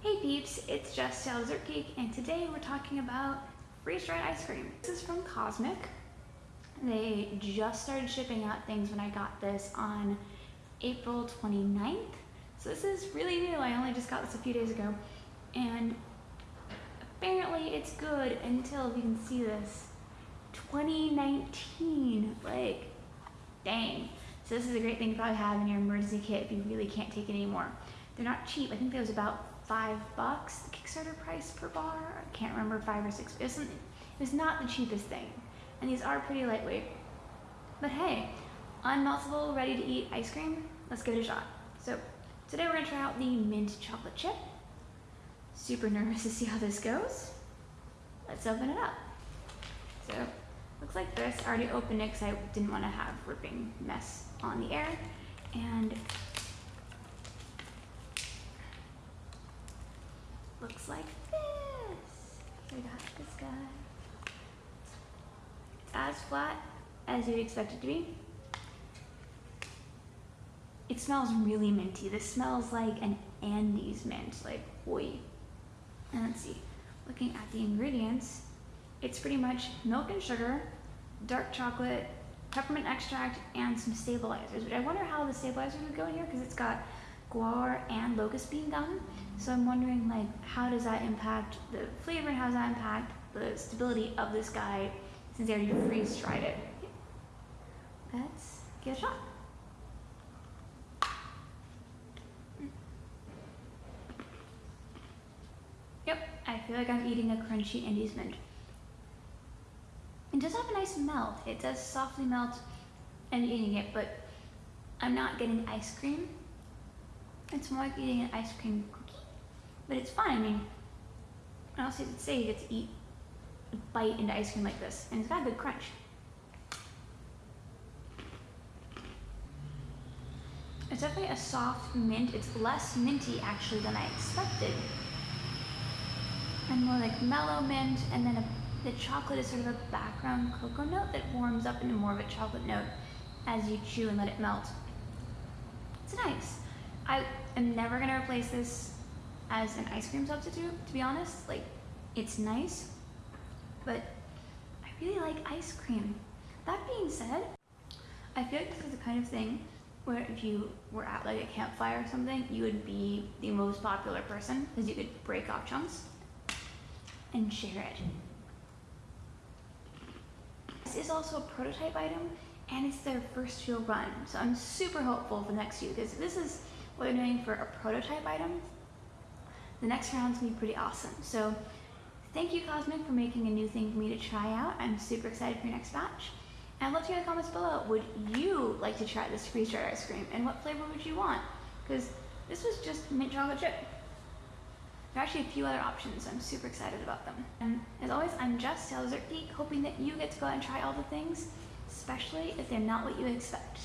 Hey peeps, it's Jess Dessert Geek, and today we're talking about freeze-dried ice cream. This is from Cosmic. They just started shipping out things when I got this on April 29th. So this is really new. I only just got this a few days ago. And apparently it's good until, you can see this, 2019. Like, dang. So this is a great thing to probably have in your emergency kit if you really can't take it anymore. They're not cheap. I think that was about five bucks, the Kickstarter price per bar. I can't remember, five or six. It was, it was not the cheapest thing. And these are pretty lightweight. But hey, unmeltable, ready to eat ice cream, let's give it a shot. So today we're gonna try out the mint chocolate chip. Super nervous to see how this goes. Let's open it up. So looks like this. I already opened it because I didn't want to have ripping mess on the air. And looks like this. We got this guy. As flat as you'd expect it to be. It smells really minty. This smells like an Andes mint, like oi. And let's see, looking at the ingredients, it's pretty much milk and sugar, dark chocolate, peppermint extract, and some stabilizers, which I wonder how the stabilizers would go in here because it's got guar and locust bean gum. So I'm wondering like how does that impact the flavor and how does that impact the stability of this guy since they already freeze dried it. Let's give it a shot. Yep, I feel like I'm eating a crunchy Andes mint. It does have a nice melt. It does softly melt and eating it, but I'm not getting ice cream. It's more like eating an ice cream cookie, but it's fun. I mean, I also say you get to eat a bite into ice cream like this, and it's got a good crunch. It's definitely a soft mint. It's less minty actually than I expected. And more like mellow mint, and then a, the chocolate is sort of a background cocoa note that warms up into more of a chocolate note as you chew and let it melt. It's nice. I am never gonna replace this as an ice cream substitute, to be honest. Like, it's nice, but I really like ice cream. That being said, I feel like this is the kind of thing where if you were at like a campfire or something, you would be the most popular person because you could break off chunks and share it. This is also a prototype item and it's their first real run. So I'm super hopeful for the next few because this is what they're doing for a prototype item. The next round's gonna be pretty awesome. So thank you Cosmic for making a new thing for me to try out. I'm super excited for your next batch. And I'd love to hear in the comments below, would you like to try this freeze-dried ice cream? And what flavor would you want? Because this was just mint chocolate chip. There are actually a few other options. I'm super excited about them. And as always, I'm Jess, Dessert Geek, hoping that you get to go out and try all the things, especially if they're not what you expect.